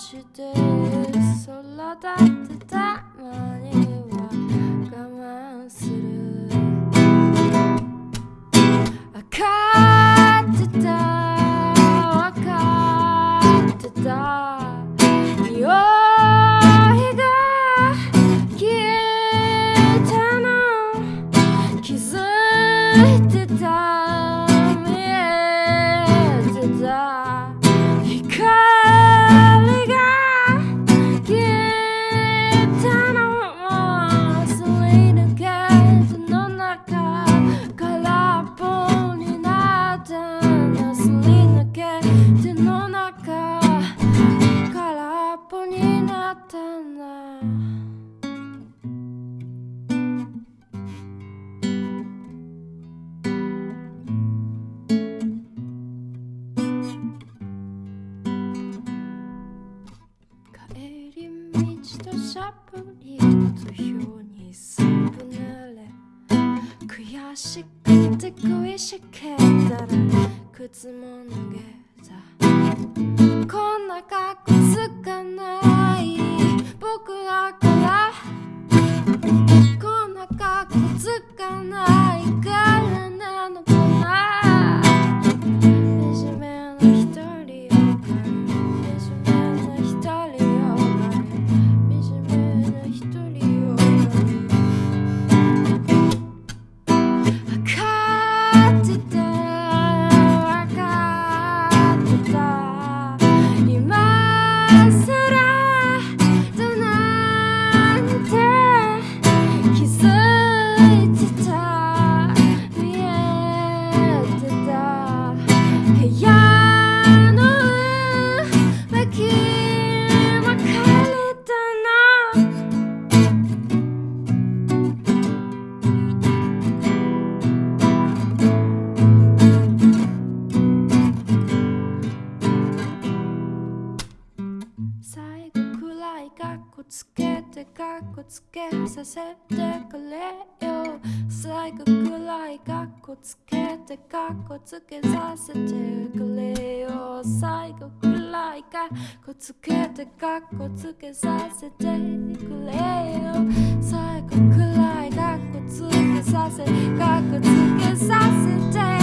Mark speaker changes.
Speaker 1: she did so loud 道としゃぶりと表にすぶなれ悔しくて恋しけたら靴も脱げたこんな格好つかない。いかっこつけてかっこつけさせてくれよ。最後くらいかっこつけてかっこつけさせてくれよ。最後くらいかっこつけてかっこつけさせてくれよ。最後くらいかっこつけさせかっこつけさせて